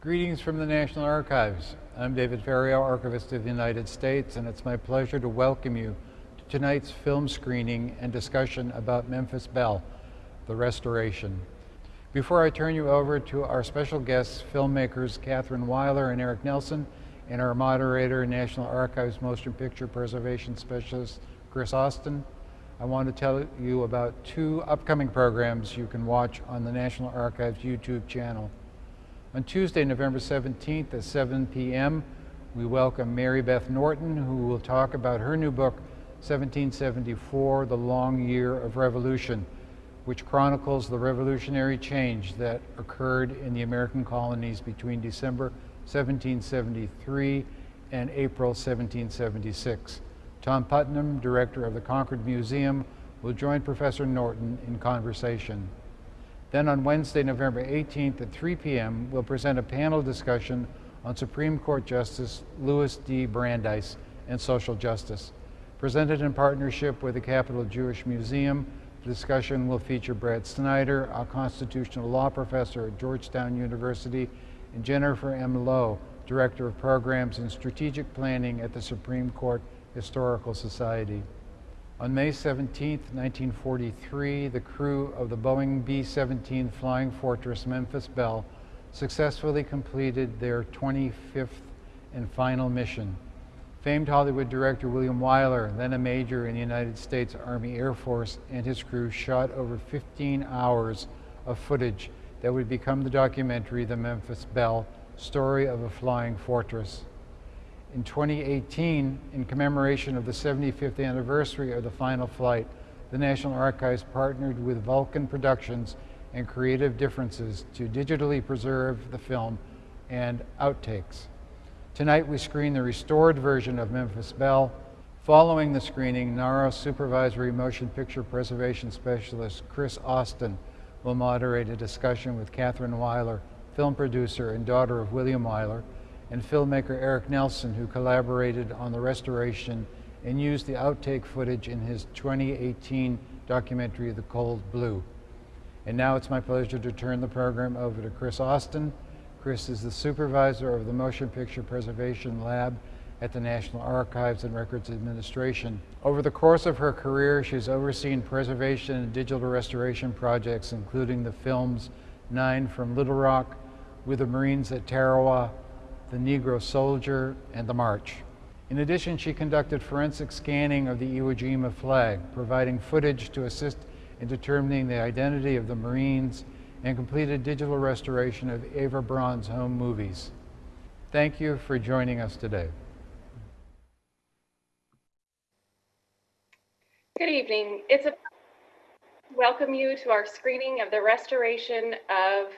Greetings from the National Archives. I'm David Ferriero, Archivist of the United States, and it's my pleasure to welcome you to tonight's film screening and discussion about Memphis Belle, The Restoration. Before I turn you over to our special guests, filmmakers Catherine Wyler and Eric Nelson, and our moderator, National Archives Motion Picture Preservation Specialist Chris Austin, I want to tell you about two upcoming programs you can watch on the National Archives YouTube channel. On Tuesday, November 17th at 7 p.m., we welcome Mary Beth Norton, who will talk about her new book, 1774, The Long Year of Revolution, which chronicles the revolutionary change that occurred in the American colonies between December 1773 and April 1776. Tom Putnam, director of the Concord Museum, will join Professor Norton in conversation. Then on Wednesday, November 18th at 3 p.m., we'll present a panel discussion on Supreme Court Justice Louis D. Brandeis and social justice. Presented in partnership with the Capital Jewish Museum, the discussion will feature Brad Snyder, a constitutional law professor at Georgetown University, and Jennifer M. Lowe, Director of Programs and Strategic Planning at the Supreme Court Historical Society. On May 17, 1943, the crew of the Boeing B-17 Flying Fortress Memphis Belle successfully completed their 25th and final mission. Famed Hollywood director William Wyler, then a major in the United States Army Air Force, and his crew shot over 15 hours of footage that would become the documentary The Memphis Belle, Story of a Flying Fortress. In 2018, in commemoration of the 75th anniversary of the final flight, the National Archives partnered with Vulcan Productions and Creative Differences to digitally preserve the film and outtakes. Tonight we screen the restored version of Memphis Belle. Following the screening, NARA Supervisory Motion Picture Preservation Specialist Chris Austin will moderate a discussion with Catherine Wyler, film producer and daughter of William Wyler, and filmmaker Eric Nelson, who collaborated on the restoration and used the outtake footage in his 2018 documentary, The Cold Blue. And now it's my pleasure to turn the program over to Chris Austin. Chris is the supervisor of the Motion Picture Preservation Lab at the National Archives and Records Administration. Over the course of her career, she's overseen preservation and digital restoration projects, including the films Nine from Little Rock, With the Marines at Tarawa, the Negro Soldier, and the March. In addition, she conducted forensic scanning of the Iwo Jima flag, providing footage to assist in determining the identity of the Marines, and completed digital restoration of Eva Braun's home movies. Thank you for joining us today. Good evening. It's a welcome you to our screening of the restoration of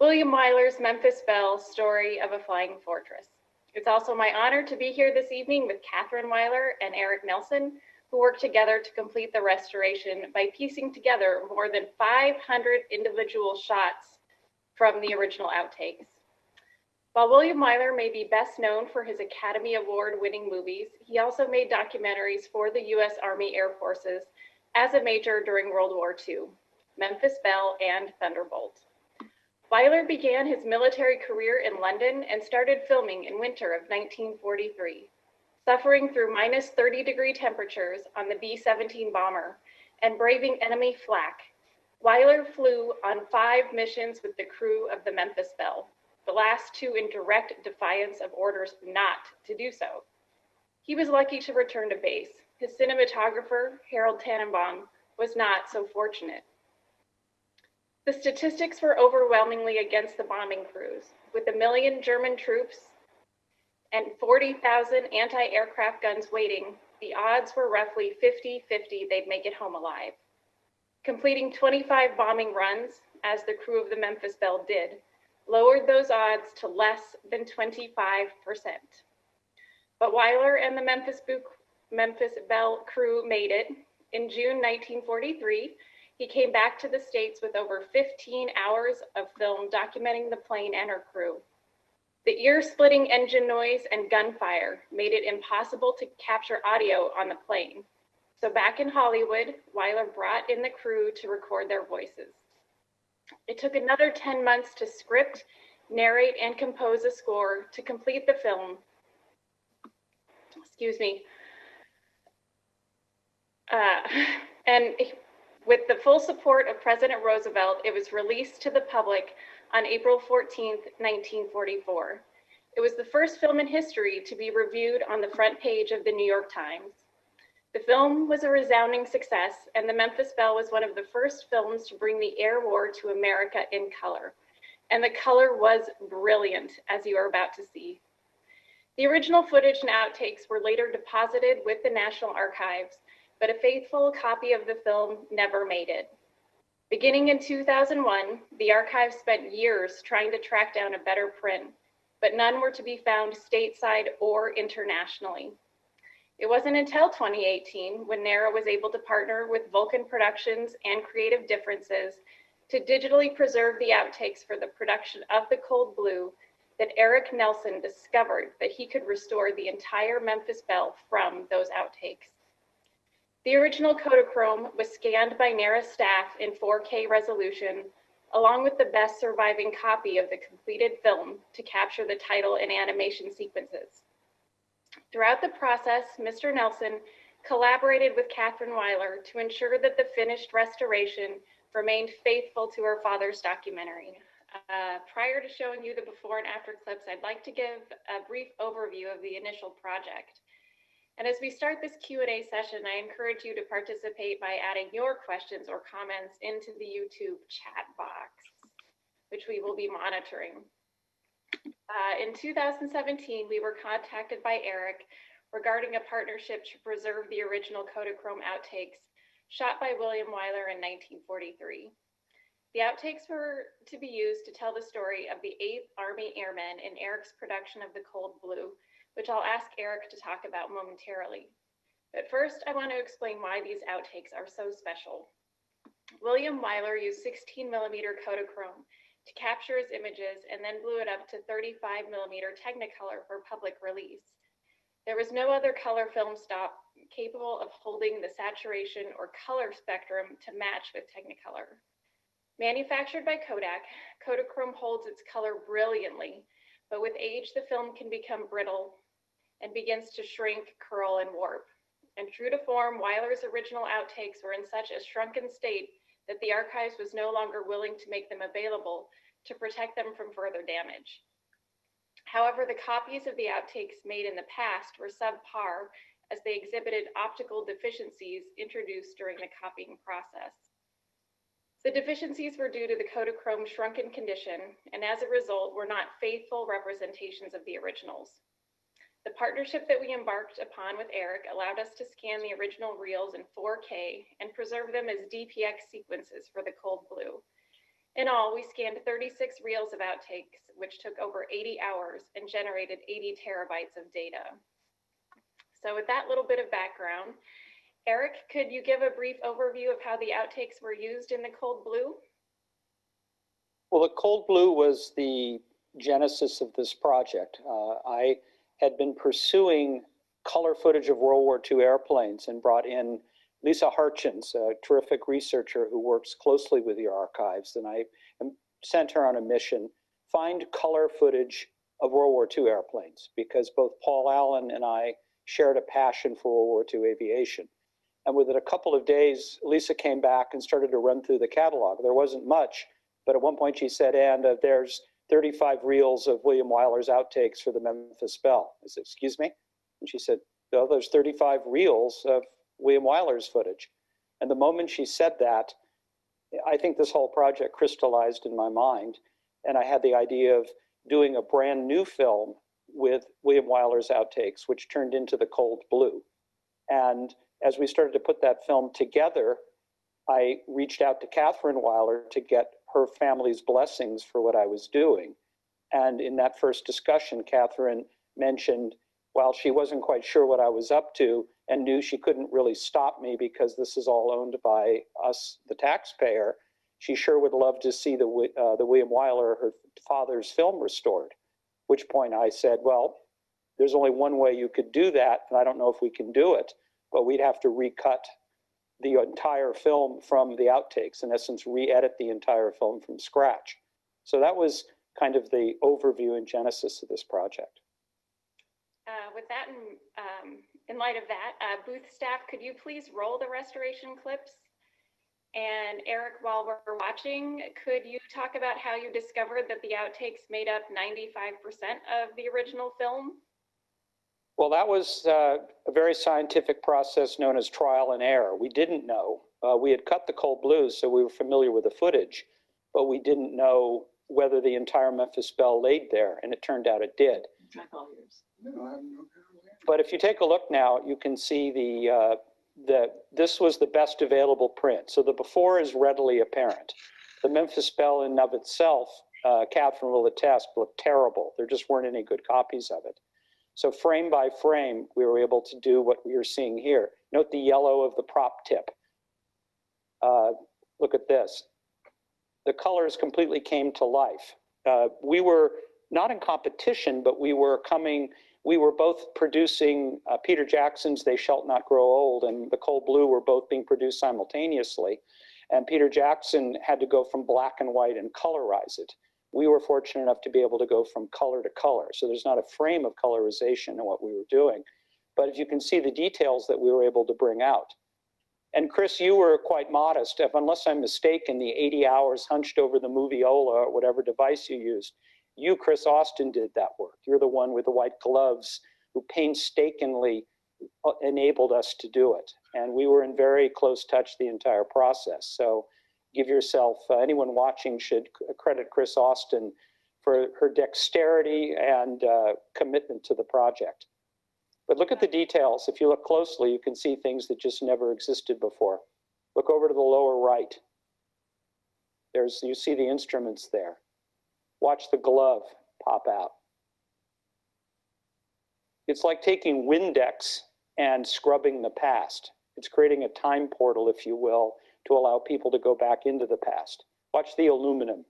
William Wyler's Memphis Belle Story of a Flying Fortress. It's also my honor to be here this evening with Catherine Wyler and Eric Nelson, who worked together to complete the restoration by piecing together more than 500 individual shots from the original outtakes. While William Wyler may be best known for his Academy Award winning movies, he also made documentaries for the U.S. Army Air Forces as a major during World War II, Memphis Belle and Thunderbolt. Wyler began his military career in London and started filming in winter of 1943, suffering through minus 30 degree temperatures on the B-17 bomber and braving enemy flak. Wyler flew on five missions with the crew of the Memphis Belle, the last two in direct defiance of orders not to do so. He was lucky to return to base. His cinematographer, Harold Tannenbaum, was not so fortunate. The statistics were overwhelmingly against the bombing crews, with a million German troops and 40,000 anti-aircraft guns waiting, the odds were roughly 50-50 they'd make it home alive. Completing 25 bombing runs, as the crew of the Memphis Belle did, lowered those odds to less than 25%. But Wyler and the Memphis, Memphis Belle crew made it. In June 1943, he came back to the States with over 15 hours of film documenting the plane and her crew. The ear-splitting engine noise and gunfire made it impossible to capture audio on the plane. So back in Hollywood, Wyler brought in the crew to record their voices. It took another 10 months to script narrate, and compose a score to complete the film. Excuse me. Uh, and with the full support of President Roosevelt, it was released to the public on April 14, 1944. It was the first film in history to be reviewed on the front page of the New York Times. The film was a resounding success, and The Memphis Belle was one of the first films to bring the air war to America in color. And the color was brilliant, as you are about to see. The original footage and outtakes were later deposited with the National Archives, but a faithful copy of the film never made it. Beginning in 2001, the archive spent years trying to track down a better print, but none were to be found stateside or internationally. It wasn't until 2018 when NARA was able to partner with Vulcan Productions and Creative Differences to digitally preserve the outtakes for the production of The Cold Blue that Eric Nelson discovered that he could restore the entire Memphis Belle from those outtakes. The original Kodachrome was scanned by NARA staff in 4K resolution, along with the best surviving copy of the completed film to capture the title and animation sequences. Throughout the process, Mr. Nelson collaborated with Catherine Wyler to ensure that the finished restoration remained faithful to her father's documentary. Uh, prior to showing you the before and after clips, I'd like to give a brief overview of the initial project. And as we start this Q&A session, I encourage you to participate by adding your questions or comments into the YouTube chat box, which we will be monitoring. Uh, in 2017, we were contacted by Eric regarding a partnership to preserve the original Kodachrome outtakes shot by William Wyler in 1943. The outtakes were to be used to tell the story of the 8th Army Airmen in Eric's production of The Cold Blue, which I'll ask Eric to talk about momentarily. But first, I want to explain why these outtakes are so special. William Wyler used 16 millimeter Kodachrome to capture his images and then blew it up to 35 millimeter Technicolor for public release. There was no other color film stop capable of holding the saturation or color spectrum to match with Technicolor. Manufactured by Kodak, Kodachrome holds its color brilliantly, but with age, the film can become brittle and begins to shrink, curl, and warp. And true to form, Wyler's original outtakes were in such a shrunken state that the archives was no longer willing to make them available to protect them from further damage. However, the copies of the outtakes made in the past were subpar as they exhibited optical deficiencies introduced during the copying process. The deficiencies were due to the Kodachrome shrunken condition, and as a result, were not faithful representations of the originals. The partnership that we embarked upon with Eric allowed us to scan the original reels in 4K and preserve them as DPX sequences for the Cold Blue. In all, we scanned 36 reels of outtakes, which took over 80 hours and generated 80 terabytes of data. So with that little bit of background, Eric, could you give a brief overview of how the outtakes were used in the Cold Blue? Well, the Cold Blue was the genesis of this project. Uh, I had been pursuing color footage of World War II airplanes and brought in Lisa Harchins, a terrific researcher who works closely with the archives. And I sent her on a mission, find color footage of World War II airplanes, because both Paul Allen and I shared a passion for World War II aviation. And within a couple of days, Lisa came back and started to run through the catalog. There wasn't much, but at one point she said, and uh, there's 35 reels of William Wyler's outtakes for the Memphis Belle. I said, excuse me? And she said, well, there's 35 reels of William Wyler's footage. And the moment she said that, I think this whole project crystallized in my mind. And I had the idea of doing a brand new film with William Wyler's outtakes, which turned into The Cold Blue. And as we started to put that film together, I reached out to Catherine Wyler to get her family's blessings for what I was doing. And in that first discussion, Catherine mentioned, while she wasn't quite sure what I was up to and knew she couldn't really stop me because this is all owned by us, the taxpayer, she sure would love to see the, uh, the William Wyler, her father's film restored. Which point I said, well, there's only one way you could do that, and I don't know if we can do it, but we'd have to recut the entire film from the outtakes, in essence, re-edit the entire film from scratch. So that was kind of the overview and genesis of this project. Uh, With that, in, um, in light of that, uh, booth staff, could you please roll the restoration clips? And Eric, while we're watching, could you talk about how you discovered that the outtakes made up 95% of the original film? Well, that was uh, a very scientific process known as trial and error. We didn't know. Uh, we had cut the cold blues, so we were familiar with the footage, but we didn't know whether the entire Memphis Belle laid there, and it turned out it did. But if you take a look now, you can see the, uh, the, this was the best available print. So the before is readily apparent. The Memphis Belle in of itself, uh, Catherine will attest, looked terrible. There just weren't any good copies of it. So frame by frame, we were able to do what we are seeing here. Note the yellow of the prop tip. Uh, look at this. The colors completely came to life. Uh, we were not in competition, but we were coming, we were both producing uh, Peter Jackson's They Shall Not Grow Old and The Cold Blue were both being produced simultaneously. And Peter Jackson had to go from black and white and colorize it. We were fortunate enough to be able to go from color to color. So there's not a frame of colorization in what we were doing. But if you can see the details that we were able to bring out. And Chris, you were quite modest. If, unless I'm mistaken, the 80 hours hunched over the Moviola or whatever device you used, you, Chris Austin, did that work. You're the one with the white gloves who painstakingly uh, enabled us to do it. And we were in very close touch the entire process. So give yourself, uh, anyone watching should credit Chris Austin for her dexterity and uh, commitment to the project. But look at the details. If you look closely, you can see things that just never existed before. Look over to the lower right. There's, you see the instruments there. Watch the glove pop out. It's like taking Windex and scrubbing the past. It's creating a time portal, if you will, to allow people to go back into the past. Watch the aluminum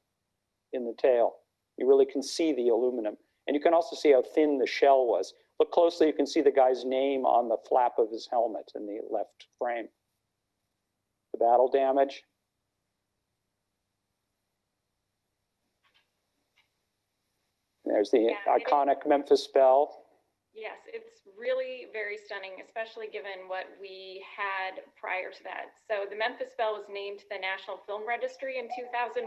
in the tail. You really can see the aluminum. And you can also see how thin the shell was. Look closely, you can see the guy's name on the flap of his helmet in the left frame. The battle damage. There's the Yeah, iconic Memphis Belle. Yes, it's really very stunning, especially given what we had prior to that. So the Memphis Belle was named the National Film Registry in 2001,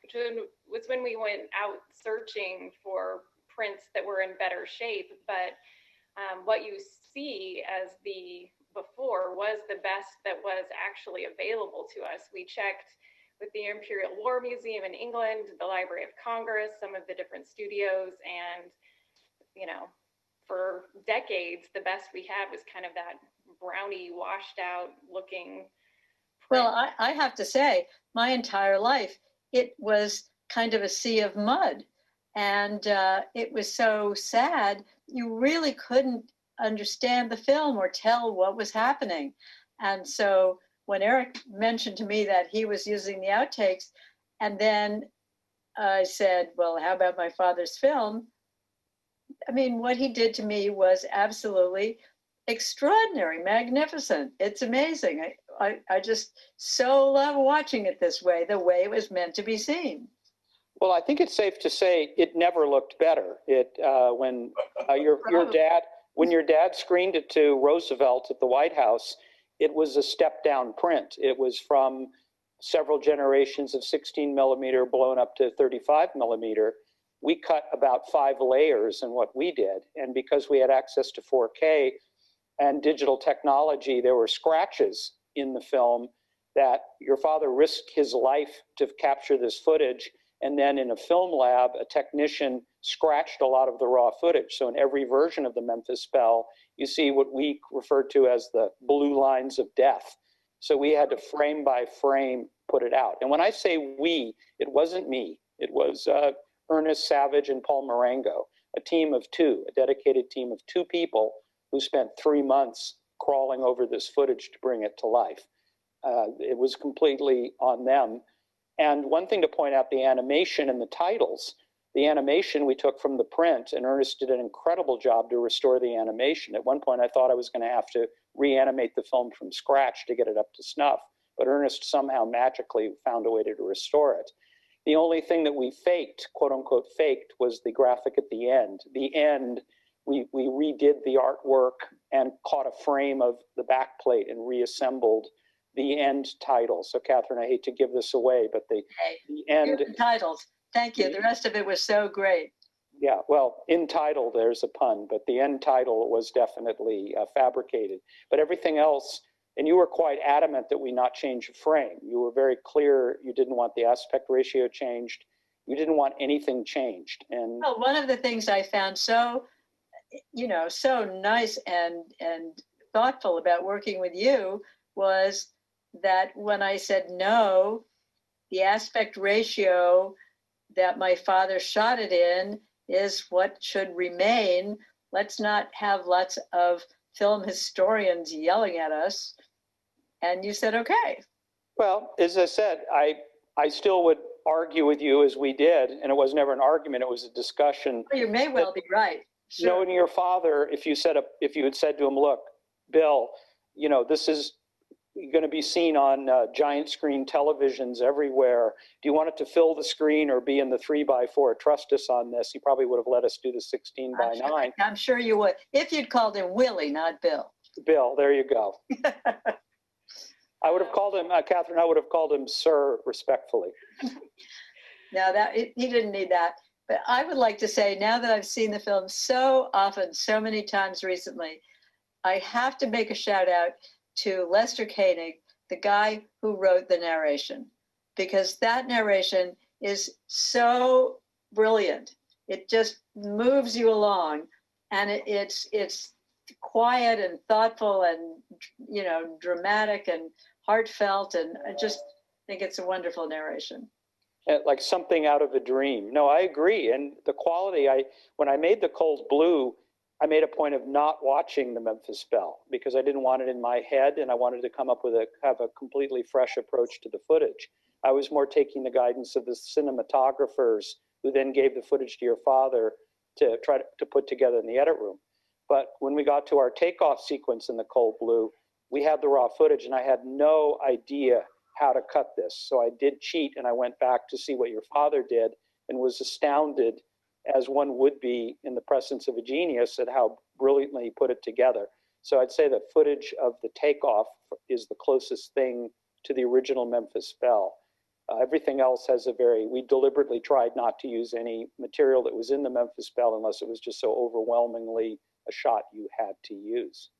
which was when we went out searching for prints that were in better shape. But um, what you see as the before was the best that was actually available to us. We checked with the Imperial War Museum in England, the Library of Congress, some of the different studios, and you know, for decades, the best we had was kind of that brownie, washed out looking. Well. I, I have to say, my entire life, it was kind of a sea of mud. And uh, it was so sad, you really couldn't understand the film or tell what was happening. And so when Eric mentioned to me that he was using the outtakes, and then I said, Well, how about my father's film? I mean, what he did to me was absolutely extraordinary, magnificent. It's amazing. I, I, I just so love watching it this way, the way it was meant to be seen. Well, I think it's safe to say it never looked better. It uh, when uh, your your dad when your dad screened it to Roosevelt at the White House, it was a step down print. It was from several generations of 16 millimeter blown up to 35 millimeter. We cut about five layers in what we did, and because we had access to 4K and digital technology, there were scratches in the film that your father risked his life to capture this footage and then in a film lab, a technician scratched a lot of the raw footage. So in every version of the Memphis Belle, you see what we refer to as the blue lines of death. So we had to frame by frame put it out. And when I say we, it wasn't me. It was uh, Ernest Savage and Paul Marengo, a team of two, a dedicated team of two people who spent three months crawling over this footage to bring it to life. Uh, it was completely on them. And one thing to point out the animation and the titles. The animation we took from the print, and Ernest did an incredible job to restore the animation. At one point, I thought I was going to have to reanimate the film from scratch to get it up to snuff, but Ernest somehow magically found a way to restore it. The only thing that we faked, quote unquote, faked was the graphic at the end. The end, we, we redid the artwork and caught a frame of the back plate and reassembled the end title. So Catherine, I hate to give this away, but the, Okay. the end, titles. Thank you. The rest of it was so great. yeah, well, in title, there's a pun, but the end title was definitely uh, fabricated. But everything else, and you were quite adamant that we not change a frame. You were very clear you didn't want the aspect ratio changed. You didn't want anything changed. And Well, one of the things I found so, you know, so nice and and thoughtful about working with you was that when I said no, the aspect ratio that my father shot it in is what should remain. Let's not have lots of film historians yelling at us. And you said, okay. Well, as I said, I, I still would argue with you as we did, and it was never an argument, it was a discussion. Well, you may well be right. Sure. Knowing your father, if you said, a- if you had said to him, look, Bill, you know, this is going to be seen on uh, giant screen televisions everywhere. Do you want it to fill the screen or be in the three by four? Trust us on this. He probably would have let us do the 16 by I'm sure, nine. I'm sure you would. If you'd called him Willie, not Bill. Bill, there you go. I would have called him, uh, Catherine, I would have called him sir respectfully. No, that he he didn't need that. But I would like to say, now that I've seen the film so often, so many times recently, I have to make a shout out to Lester Koenig, the guy who wrote the narration, because that narration is so brilliant. It just moves you along, and it, it's it's quiet and thoughtful and you know dramatic and heartfelt, and I just think it's a wonderful narration. uh, like something out of a dream. No, I agree. And the quality, I when I made the Cold Blue, I made a point of not watching the Memphis Belle because I didn't want it in my head, and I wanted to come up with a have a completely fresh approach to the footage. I was more taking the guidance of the cinematographers who then gave the footage to your father to try to, to put together in the edit room. But when we got to our takeoff sequence in the Cold Blue, we had the raw footage, and I had no idea how to cut this. So I did cheat and I went back to see what your father did and was astounded, as one would be in the presence of a genius, at how brilliantly he put it together. So I'd say the footage of the takeoff is the closest thing to the original Memphis Belle. Uh, everything else has a very, we deliberately tried not to use any material that was in the Memphis Belle unless it was just so overwhelmingly a shot you had to use.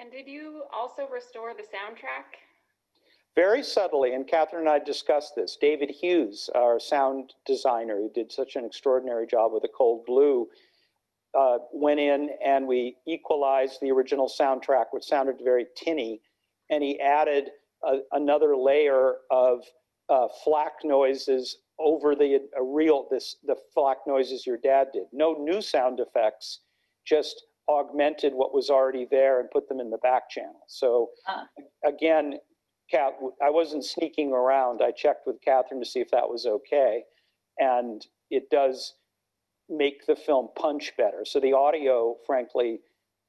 And did you also restore the soundtrack? Very subtly, and Catherine and I discussed this. David Hughes, our sound designer, who did such an extraordinary job with the Cold Blue, uh, went in and we equalized the original soundtrack, which sounded very tinny, and he added a, another layer of uh, flak noises over the a real this the flak noises your dad did. No new sound effects, just augmented what was already there and put them in the back channel. So Ah. again, Kat, I wasn't sneaking around. I checked with Catherine to see if that was okay. And it does make the film punch better. So the audio, frankly,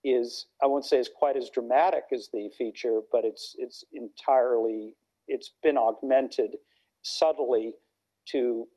is, I won't say is quite as dramatic as the feature, but it's, it's entirely, it's been augmented subtly to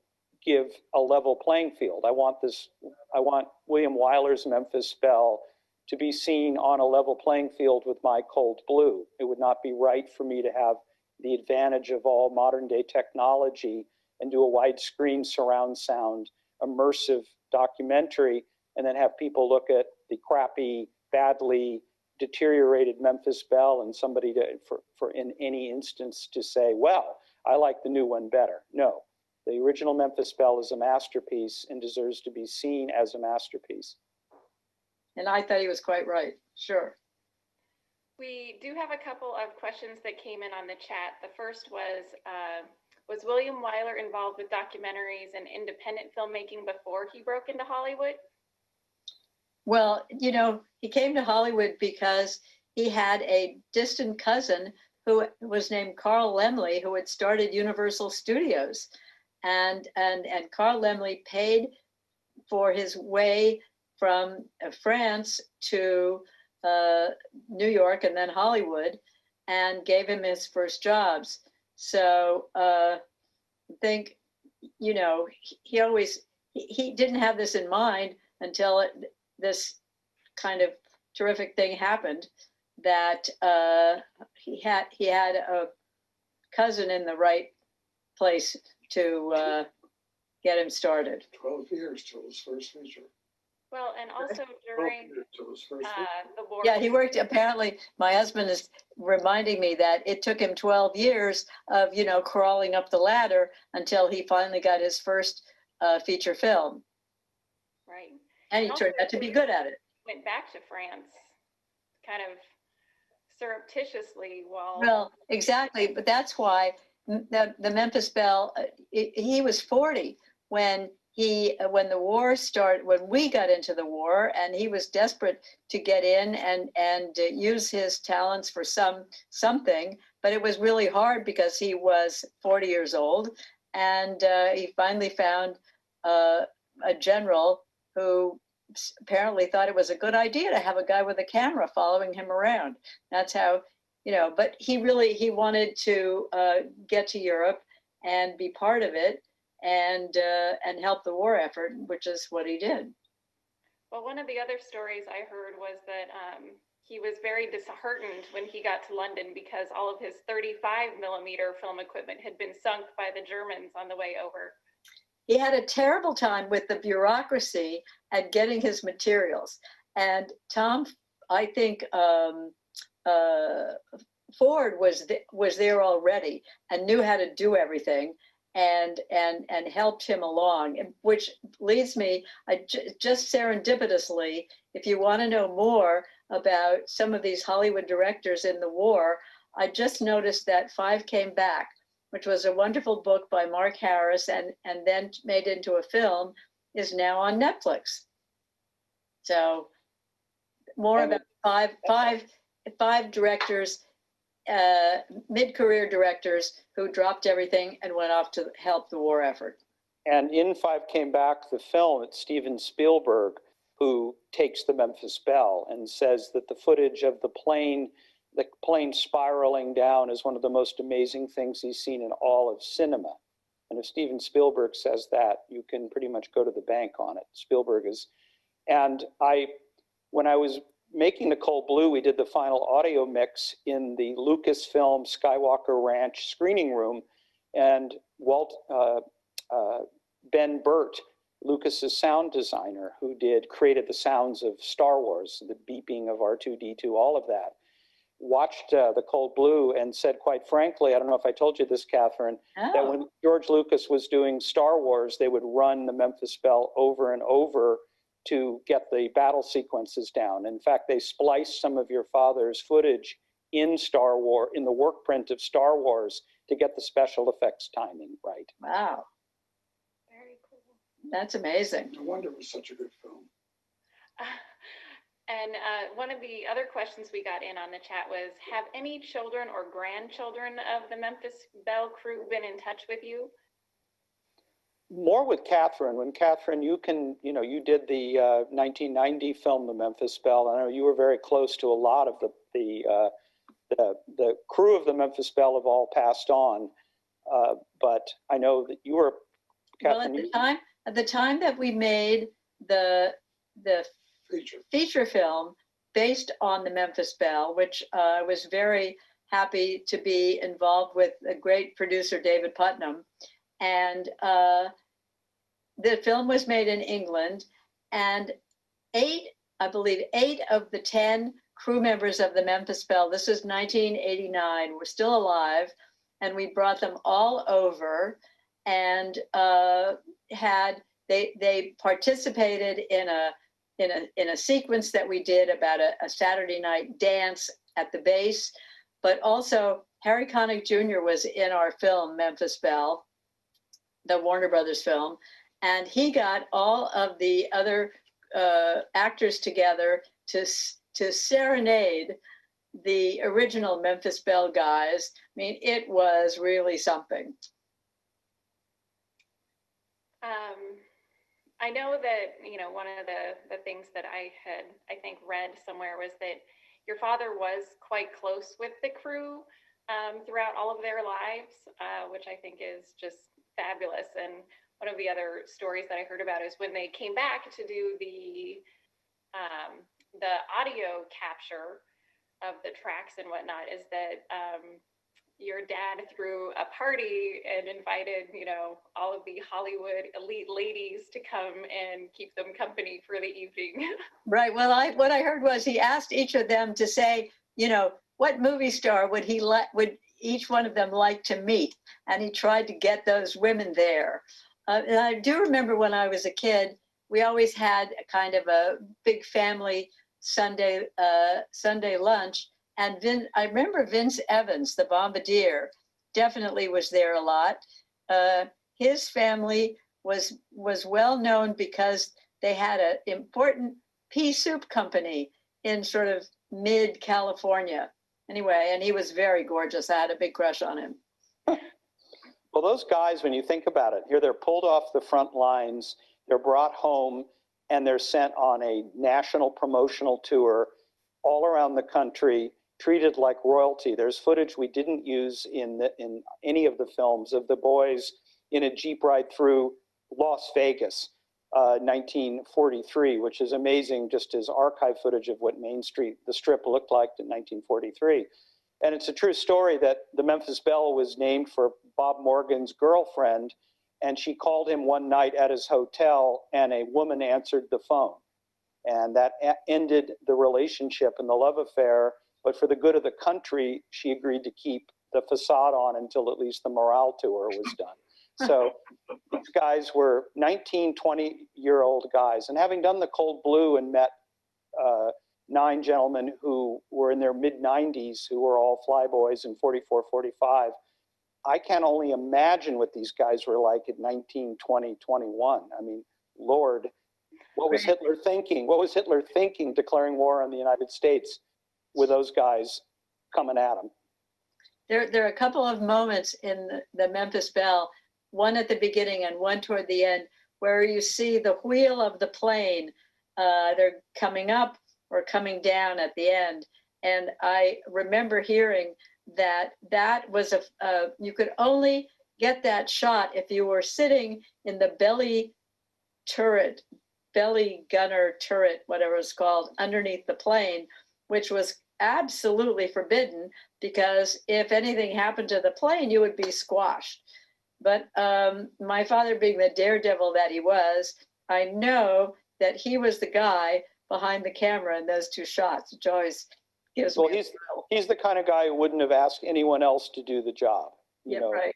give a level playing field. I want this, I want William Wyler's Memphis Belle to be seen on a level playing field with my cold blue. It would not be right for me to have the advantage of all modern day technology and do a widescreen surround sound immersive documentary and then have people look at the crappy, badly deteriorated Memphis Belle and somebody to, for, for in any instance to say, well, I like the new one better. No, the original Memphis Belle is a masterpiece and deserves to be seen as a masterpiece. And I thought he was quite right. Sure. We do have a couple of questions that came in on the chat. The first was, uh, was William Wyler involved with documentaries and independent filmmaking before he broke into Hollywood? Well, you know, he came to Hollywood because he had a distant cousin who was named Carl Laemmle, who had started Universal Studios. And, and, and Carl Laemmle paid for his way from uh, France to uh, New York and then Hollywood and gave him his first jobs. So uh, I think you know, he, he always, he, he didn't have this in mind until it, this kind of terrific thing happened that uh, he had, he had a cousin in the right place to uh, get him started. Twelve years till his first feature. Well, and also during till his first uh, feature. the war. Yeah, he worked, apparently, my husband is reminding me that it took him 12 years of, you know, crawling up the ladder until he finally got his first uh, feature film. Right. And he Also, turned out to be good at it. Went back to France, kind of surreptitiously while. Well, exactly, but that's why m- the, the Memphis Belle, uh, he, he was 40 when he, uh, when the war started, when we got into the war, and he was desperate to get in and, and uh, use his talents for some, something, but it was really hard because he was 40 years old. And uh, he finally found uh, a general who apparently thought it was a good idea to have a guy with a camera following him around. That's how you know but he really he wanted to uh, get to europe and be part of it and uh, and help the war effort which is what he did Well, one of the other stories I heard was that um, he was very disheartened when he got to London because all of his 35 millimeter film equipment had been sunk by the Germans on the way over. he had a terrible time with the bureaucracy and getting his materials and tom i think um, uh, ford was th- was there already and knew how to do everything and and and helped him along which leads me I just serendipitously if you want to know more about some of these hollywood directors in the war i just noticed that five came back which was a wonderful book by mark harris and and then made into a film is now on netflix. So more about five five five directors uh, mid-career directors who dropped everything and went off to help the war effort. And in Five Came Back, the film, it's Steven Spielberg who takes the Memphis Belle and says that the footage of the plane, the plane spiraling down is one of the most amazing things he's seen in all of cinema. And if Steven Spielberg says that, you can pretty much go to the bank on it. Spielberg is, and I, when I was making the Cold Blue, we did the final audio mix in the Lucasfilm Skywalker Ranch screening room. And Walt, uh, uh, Ben Burtt, Lucas's sound designer, who did created the sounds of Star Wars, the beeping of R2D2, all of that, watched uh, the Cold Blue and said, quite frankly, I don't know if I told you this, Catherine, that Oh, when George Lucas was doing Star Wars, they would run the Memphis Belle over and over to get the battle sequences down. In fact, they spliced some of your father's footage in Star Wars, in the work print of Star Wars, to get the special effects timing right. wow, Very cool. that's amazing. No wonder it was such a good film. And uh, one of the other questions we got in on the chat was, have any children or grandchildren of the Memphis Belle crew been in touch with you? More with Catherine. When Catherine, you can, you know, you did the uh, 1990 film, The Memphis Belle. I know you were very close to a lot of the the uh, the, the crew of the Memphis Belle have all passed on, uh, but I know that you were. Well, at Catherine, the time, at the time that we made the the Feature. feature film based on the Memphis Belle, which uh, I was very happy to be involved with a great producer, David Puttnam. And uh, the film was made in England, and eight, I believe, eight of the 10 crew members of the Memphis Belle, this was 1989, were still alive. And we brought them all over and uh, had, they, they participated in a in a in a sequence that we did about a, a Saturday night dance at the base, but also Harry Connick Jr. was in our film Memphis Belle, the Warner Brothers film, and he got all of the other uh, actors together to to serenade the original Memphis Belle guys. I mean, it was really something. Um, I know that, you know, one of the, the things that I had, I think, read somewhere was that your father was quite close with the crew um, throughout all of their lives, uh, which I think is just fabulous. And one of the other stories that I heard about is when they came back to do the um, the audio capture of the tracks and whatnot, is that um, your dad threw a party and invited, you know, all of the Hollywood elite ladies to come and keep them company for the evening. Right. Well, I what I heard was he asked each of them to say, you know, what movie star would he let would each one of them liked to meet, and he tried to get those women there. Uh, and I do remember when I was a kid, we always had a kind of a big family Sunday uh, Sunday lunch, and Vin, I remember Vince Evans, the bombardier, definitely was there a lot. Uh, his family was was well known because they had an important pea soup company in sort of mid California. Anyway, and he was very gorgeous. I had a big crush on him. Well, those guys, when you think about it, here they're pulled off the front lines, they're brought home, and they're sent on a national promotional tour all around the country, treated like royalty. There's footage we didn't use in the, in any of the films of the boys in a jeep ride through Las Vegas, uh, 1943, which is amazing, just as archive footage of what Main Street, the Strip, looked like in 1943. And it's a true story that the Memphis Belle was named for Bob Morgan's girlfriend, and she called him one night at his hotel, and a woman answered the phone. And that ended the relationship and the love affair. But for the good of the country, she agreed to keep the facade on until at least the morale tour was done. So these guys were 19, 20 year old guys. And having done the Cold Blue and met uh, nine gentlemen who were in their mid 90s, who were all flyboys in 44, 45, I can only imagine what these guys were like at 19, 20, 21. I mean, Lord, what was Hitler thinking? What was Hitler thinking declaring war on the United States with those guys coming at him? There, there are a couple of moments in the, the Memphis Belle, one at the beginning and one toward the end, where you see the wheel of the plane. Uh, they're coming up or coming down at the end. And I remember hearing that that was a, you could only get that shot if you were sitting in the belly turret, belly gunner turret, whatever it's called, underneath the plane, which was absolutely forbidden because if anything happened to the plane, you would be squashed. But um, my father, being the daredevil that he was, I know that he was the guy behind the camera in those two shots. Which always gives Well, me. a he's he's the kind of guy who wouldn't have asked anyone else to do the job. You yeah, know, right.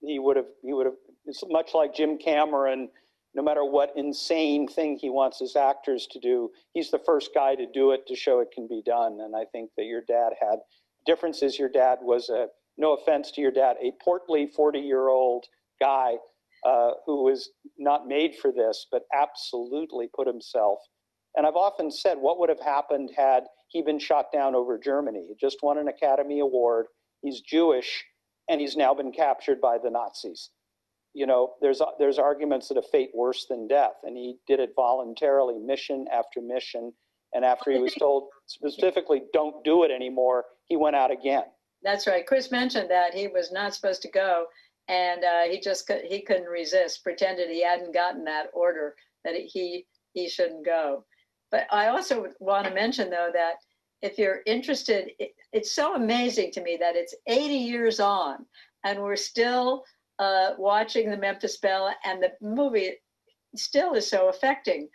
he would have he would have it's much like Jim Cameron. No matter what insane thing he wants his actors to do, he's the first guy to do it to show it can be done. And I think that your dad had differences. Your dad was a no offense to your dad, a portly 40 year old guy uh, who was not made for this, but absolutely put himself. And I've often said, what would have happened had he been shot down over Germany? He just won an Academy Award. He's Jewish, and he's now been captured by the Nazis. You know, there's there's arguments that a fate worse than death, and he did it voluntarily, mission after mission. And after he was told specifically, "Don't do it anymore," he went out again. That's right. Chris mentioned that he was not supposed to go, and uh, he just he couldn't resist. Pretended he hadn't gotten that order that he he shouldn't go. But I also want to mention though that if you're interested, it, it's so amazing to me that it's 80 years on, and we're still uh, watching the Memphis Belle, and the movie still is so affecting.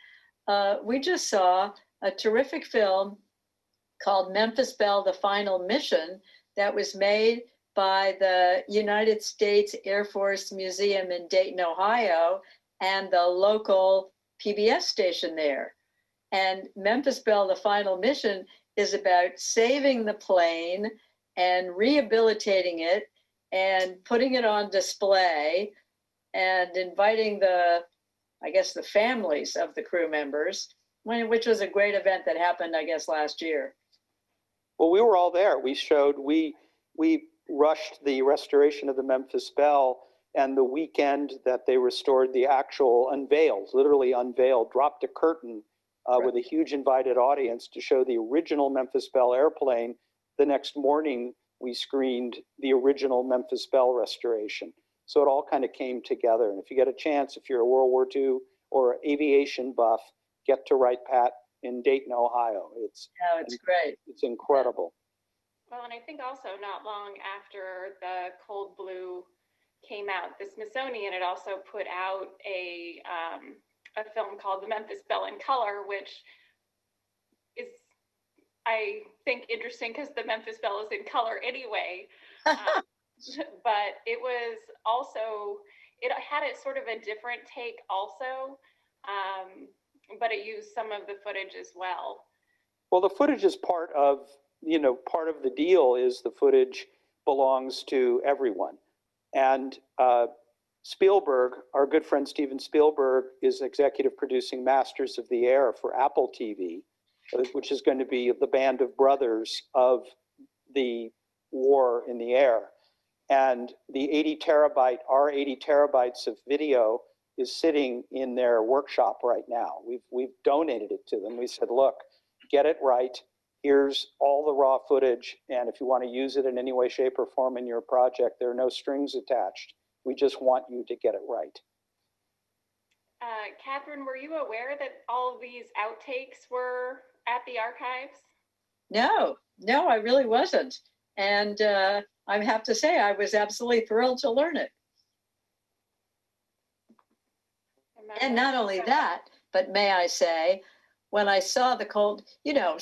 Uh, we just saw a terrific film called Memphis Belle: The Final Mission that was made by the United States Air Force Museum in Dayton, Ohio, and the local PBS station there. And Memphis Belle, the final mission, is about saving the plane and rehabilitating it and putting it on display and inviting the, I guess, the families of the crew members, which was a great event that happened, I guess, last year. Well, we were all there. We showed we we rushed the restoration of the Memphis Belle, and the weekend that they restored the actual unveiled, literally unveiled, dropped a curtain uh, with a huge invited audience to show the original Memphis Belle airplane. The next morning, we screened the original Memphis Belle restoration. So it all kind of came together. And if you get a chance, if you're a World War II or aviation buff, get to Wright Pat in Dayton, Ohio. It's, No, it's great. it's incredible. Well, and I think also not long after the Cold Blue came out, the Smithsonian had also put out a um, a film called The Memphis Belle in Color, which is I think interesting because the Memphis Belle is in color anyway. Um, but it was also it had a sort of a different take also, um, but it used some of the footage as well. Well, the footage is part of, you know, part of the deal is the footage belongs to everyone. And uh, Spielberg, our good friend Steven Spielberg, is executive producing Masters of the Air for Apple TV, uh, which is going to be the band of brothers of the war in the air. And the 80 terabyte, our 80 terabytes of video is sitting in their workshop right now. We've, we've donated it to them. We said, look, get it right. Here's all the raw footage. And if you want to use it in any way, shape, or form in your project, there are no strings attached. We just want you to get it right. Uh, Catherine, were you aware that all of these outtakes were at the archives? No, no, I really wasn't. And uh, I have to say, I was absolutely thrilled to learn it. And not only that, but may I say, when I saw the cold, you know,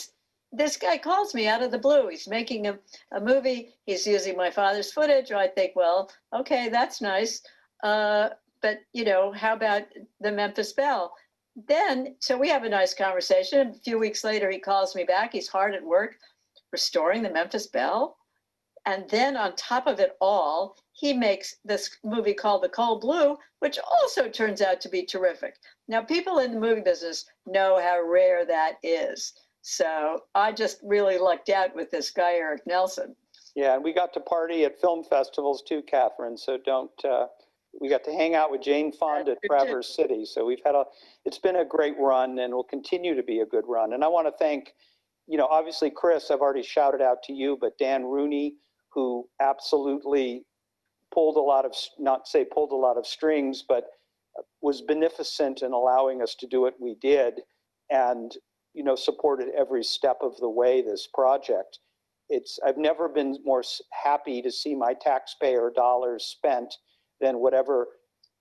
this guy calls me out of the blue. He's making a, a movie. He's using my father's footage. I think, well, okay, that's nice. Uh, but, you know, how about the Memphis Belle? Then, so we have a nice conversation. A few weeks later, he calls me back. He's hard at work restoring the Memphis Belle. And then on top of it all, he makes this movie called The Cold Blue, which also turns out to be terrific. Now, people in the movie business know how rare that is. So I just really lucked out with this guy, Erik Nelson. Yeah, and we got to party at film festivals too, Catherine. So don't, uh, we got to hang out with Jane Fonda at. Traverse City. So we've had a, it's been a great run and will continue to be a good run. And I want to thank, you know, obviously Chris, I've already shouted out to you, but Dan Rooney, who absolutely pulled a lot of, not say pulled a lot of strings, but was beneficent in allowing us to do what we did and, you know, supported every step of the way this project. It's, I've never been more happy to see my taxpayer dollars spent than whatever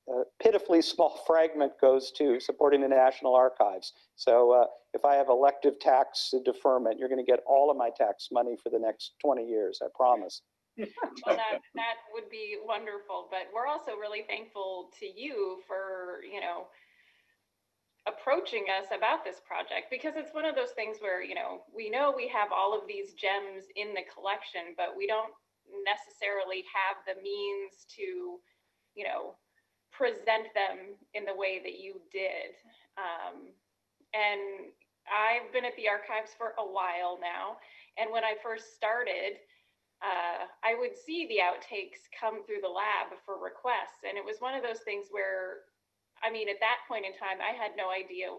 uh, pitifully small fragment goes to supporting the National Archives. So uh, if I have elective tax deferment, you're going to get all of my tax money for the next 20 years, I promise. Well, that, that would be wonderful, but we're also really thankful to you for, you know, approaching us about this project because it's one of those things where, you know, we know we have all of these gems in the collection, but we don't necessarily have the means to, you know, present them in the way that you did. Um, and I've been at the archives for a while now. And when I first started, uh, I would see the outtakes come through the lab for requests. And it was one of those things where, I mean, at that point in time, I had no idea.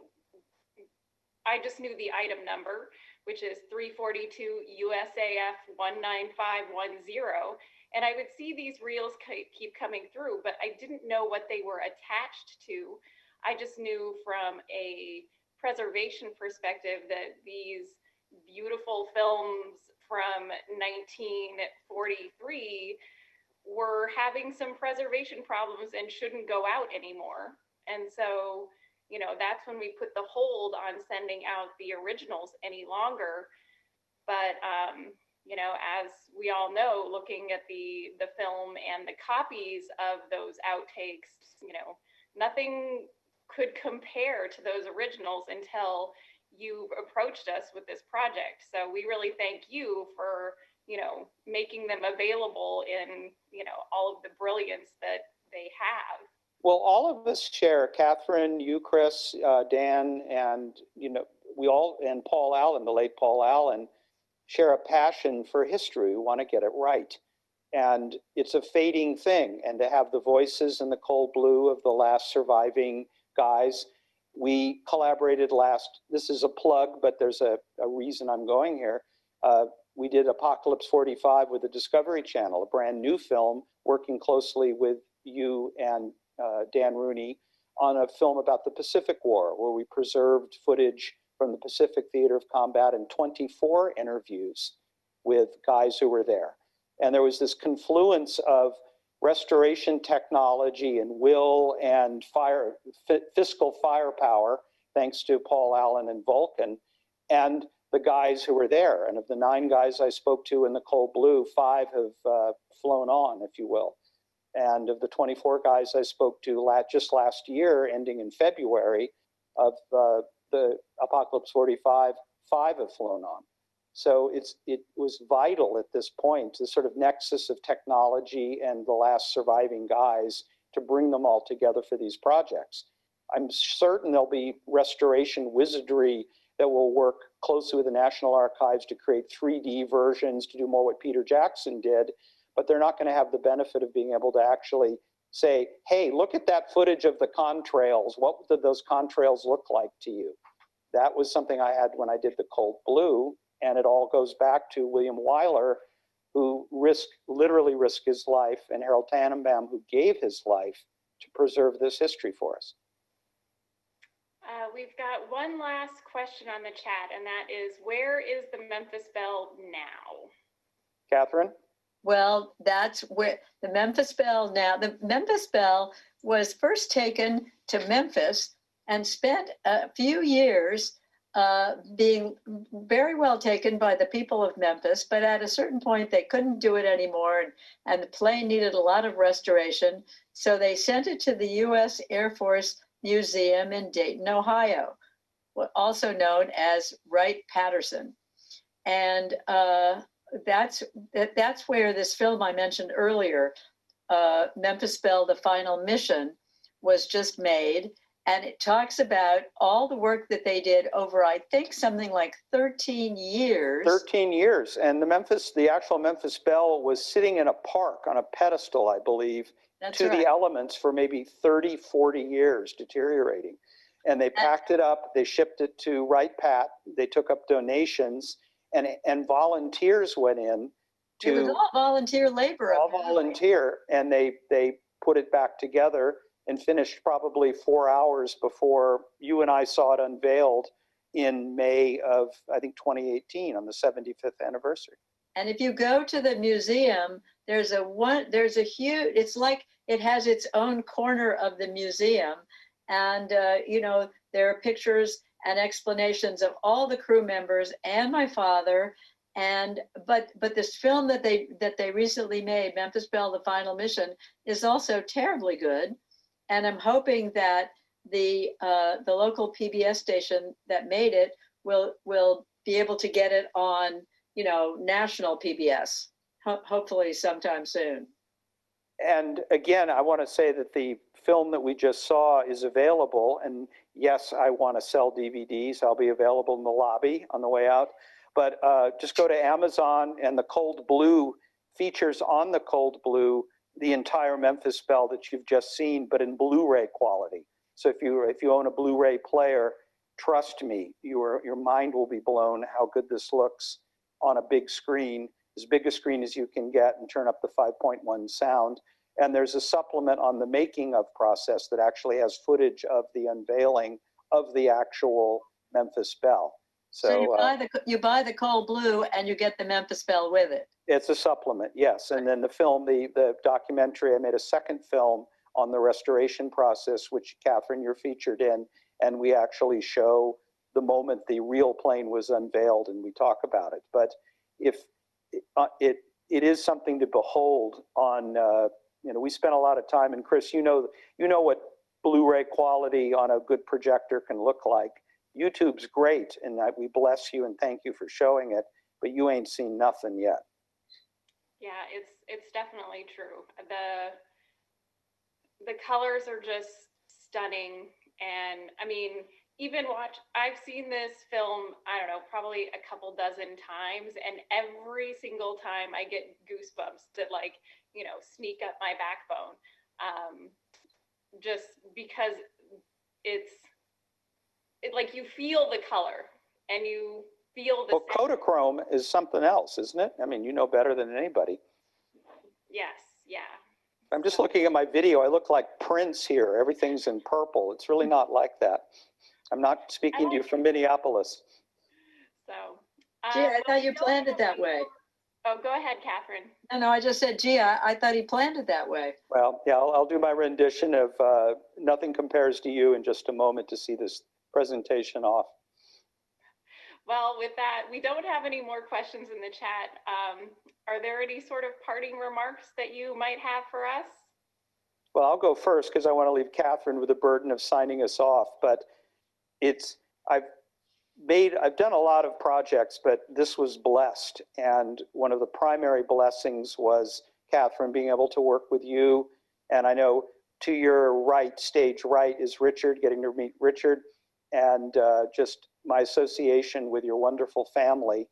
I just knew the item number, which is 342 USAF 19510. And I would see these reels keep coming through, but I didn't know what they were attached to. I just knew from a preservation perspective that these beautiful films from 1943 were having some preservation problems and shouldn't go out anymore. And so, you know, that's when we put the hold on sending out the originals any longer. But um, you know, as we all know, looking at the the film and the copies of those outtakes, you know, nothing could compare to those originals until you approached us with this project. So we really thank you for, you know, making them available in, you know, all of the brilliance that they have. Well, all of us share, Catherine, you, Chris, uh, Dan, and, you know, we all, and Paul Allen, the late Paul Allen, share a passion for history. We want to get it right. And it's a fading thing. And to have the voices in the cold blue of the last surviving guys, we collaborated last, this is a plug, but there's a, a reason I'm going here. Uh, we did Apocalypse 45 with the Discovery Channel, a brand new film working closely with you and uh, Dan Rooney on a film about the Pacific War, where we preserved footage from the Pacific Theater of Combat and 24 interviews with guys who were there. And there was this confluence of restoration technology and will and fire, fi- fiscal firepower, thanks to Paul Allen and Vulcan, and the guys who were there. And of the nine guys I spoke to in the Cold Blue, five have uh, flown on, if you will. And of the 24 guys I spoke to la- just last year, ending in February, of uh, the Apocalypse 45, five have flown on. So it's it was vital at this point, the sort of nexus of technology and the last surviving guys to bring them all together for these projects. I'm certain there'll be restoration wizardry that will work closely with the National Archives to create 3D versions to do more what Peter Jackson did, but they're not going to have the benefit of being able to actually say, hey, look at that footage of the contrails. What did those contrails look like to you? That was something I had when I did the Cold Blue, and it all goes back to William Wyler, who risked, literally risked his life, and Harold Tannenbaum, who gave his life to preserve this history for us. Uh, we've got one last question on the chat, and that is, where is the Memphis Belle now? Catherine? Well, that's where the Memphis Belle now, the Memphis Belle was first taken to Memphis and spent a few years uh, being very well taken by the people of Memphis. But at a certain point, they couldn't do it anymore, and, and the plane needed a lot of restoration. So they sent it to the U.S. Air Force Museum in Dayton, Ohio, also known as Wright Patterson. And uh, that's that, that's where this film I mentioned earlier, uh, Memphis Belle: The Final Mission, was just made, and it talks about all the work that they did over, I think, something like 13 years. 13 years. And the Memphis, the actual Memphis Belle was sitting in a park on a pedestal, I believe, That's to right. the elements for maybe 30, 40 years, deteriorating. And they packed it up, they shipped it to Wright Pat, they took up donations, and, and volunteers went in it was to all volunteer labor. all apparently. volunteer, and they, they put it back together and finished probably four hours before you and I saw it unveiled in May of, I think, 2018 on the 75th anniversary. And if you go to the museum, there's a one, there's a huge, it's like it has its own corner of the museum. And, uh, you know, there are pictures and explanations of all the crew members and my father. And, but, but this film that they, that they recently made, Memphis Belle, The Final Mission, is also terribly good. And I'm hoping that the, uh, the local PBS station that made it will, will be able to get it on you know, national PBS, ho- hopefully sometime soon. And again, I want to say that the film that we just saw is available. And yes, I want to sell DVDs. I'll be available in the lobby on the way out. But uh, just go to Amazon and the Cold Blue features on the Cold Blue the entire Memphis Belle that you've just seen, but in Blu-ray quality. So if you if you own a Blu-ray player, trust me, your your mind will be blown how good this looks on a big screen, as big a screen as you can get, and turn up the 5.1 sound. And there's a supplement on the making of process that actually has footage of the unveiling of the actual Memphis Belle. So you uh, buy the, you buy the cold blue and you get the Memphis Belle with it. it's a supplement, yes. And then the film, the, the documentary, I made a second film on the restoration process, which Catherine, you're featured in. And we actually show the moment the real plane was unveiled and we talk about it. But if uh, it, it is something to behold on, uh, you know, we spent a lot of time and Chris, you know, you know what Blu-ray quality on a good projector can look like. YouTube's great and I, we bless you and thank you for showing it, but you ain't seen nothing yet. Yeah, it's it's definitely true. The the colors are just stunning and I mean, even watch I've seen this film, I don't know, probably a couple dozen times and every single time I get goosebumps that like, you know, sneak up my backbone. Um just because it's it like you feel the color and you feel the Well, Kodachrome is something else, isn't it? I mean, you know better than anybody. Yes, yeah. I'm just looking at my video. I look like Prince here. Everything's in purple. It's really not like that. I'm not speaking to you from Minneapolis. So. Gee, uh, I well, thought you planned it that way. Oh, go ahead, Catherine. No, no, I just said, gee, I, I thought he planned it that way. Well, yeah, I'll, I'll do my rendition of uh, Nothing Compares to You in just a moment to see this presentation off. Well, with that, we don't have any more questions in the chat. Um, are there any sort of parting remarks that you might have for us? Well, I'll go first because I want to leave Catherine with the burden of signing us off. But it's, I've made, I've done a lot of projects, but this was blessed. And one of the primary blessings was Catherine being able to work with you. And I know to your right, stage right, is Richard, getting to meet Richard. And uh, just my association with your wonderful family.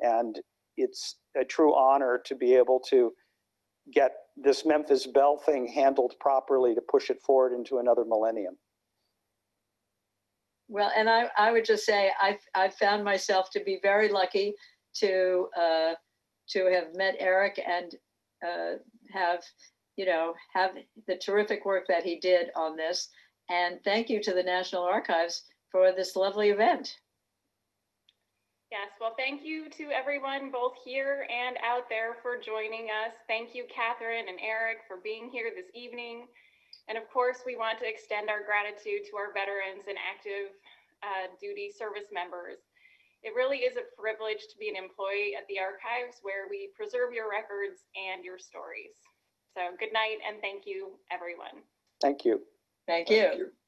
And it's a true honor to be able to get this Memphis Belle thing handled properly to push it forward into another millennium. Well, and I, I would just say, I, I found myself to be very lucky to, uh, to have met Erik and, uh, have, you know, have the terrific work that he did on this. And thank you to the National Archives for this lovely event. Yes, well, thank you to everyone both here and out there for joining us. Thank you, Catherine and Erik, for being here this evening. And of course, we want to extend our gratitude to our veterans and active uh, duty service members. It really is a privilege to be an employee at the archives where we preserve your records and your stories. So good night and thank you, everyone. Thank you. Thank you. Thank you.